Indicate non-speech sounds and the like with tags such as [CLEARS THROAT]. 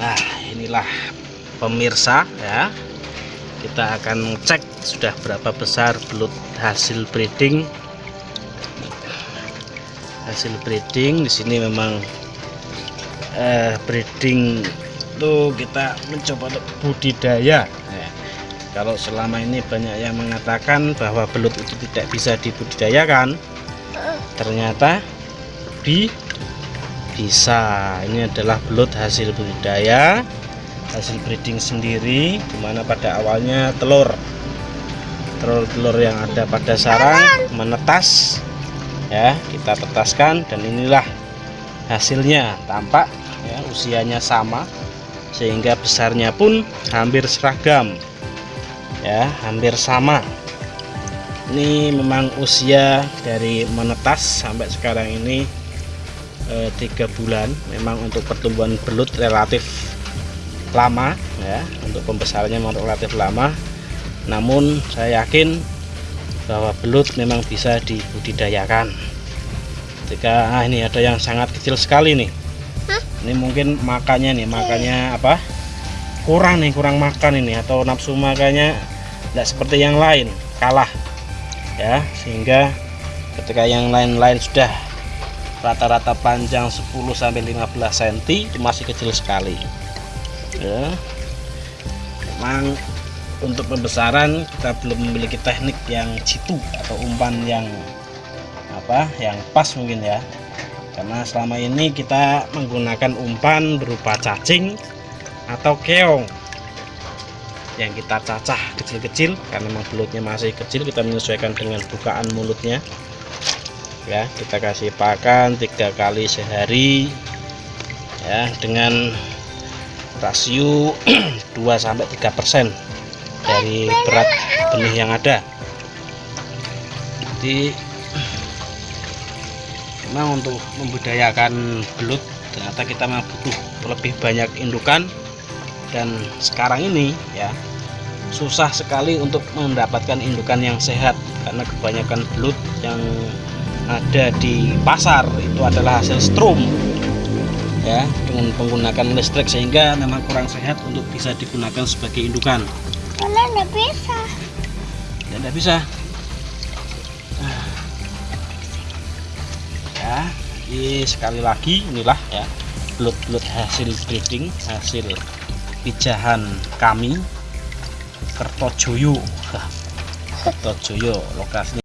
Nah inilah pemirsa ya. Kita akan cek sudah berapa besar belut hasil breeding. Hasil breeding di sini memang eh, breeding tuh kita mencoba untuk budidaya. Ya. kalau selama ini banyak yang mengatakan bahwa belut itu tidak bisa dibudidayakan ternyata di bisa. Ini adalah belut hasil budidaya hasil breeding sendiri di mana pada awalnya telur. Telur-telur yang ada pada sarang menetas ya kita tetaskan dan inilah hasilnya. Tampak ya usianya sama sehingga besarnya pun hampir seragam ya hampir sama. Ini memang usia dari menetas sampai sekarang ini eh, tiga bulan memang untuk pertumbuhan belut relatif lama ya. Untuk pembesarannya memang relatif lama. Namun saya yakin bahwa belut memang bisa dibudidayakan. Jika ah, ini ada yang sangat kecil sekali nih. Hah? ini mungkin makannya nih makannya apa? Kurang nih kurang makan ini atau nafsu makannya tidak seperti yang lain kalah. Ya sehingga ketika yang lain-lain sudah rata-rata panjang 10-15 cm itu masih kecil sekali. Ya. Memang untuk pembesaran kita belum memiliki teknik yang jitu atau umpan yang apa yang pas mungkin ya. Karena selama ini kita menggunakan umpan berupa cacing atau keong yang kita cacah kecil-kecil karena memang belutnya masih kecil kita menyesuaikan dengan bukaan mulutnya ya kita kasih pakan tiga kali sehari. Ya dengan rasio [CLEARS THROAT] 2 sampai 3 persen dari berat benih yang ada. Jadi memang untuk membudayakan belut ternyata kita memang butuh lebih banyak indukan. Dan sekarang ini ya susah sekali untuk mendapatkan indukan yang sehat karena kebanyakan belut yang ada di pasar itu adalah hasil strum ya dengan menggunakan listrik sehingga memang kurang sehat untuk bisa digunakan sebagai indukan. Karena tidak bisa. Ya tidak bisa. Ya ini sekali lagi inilah ya belut-belut hasil breeding hasil pijahan kami Kertojoyo. [LAUGHS] Kertojoyo lokasinya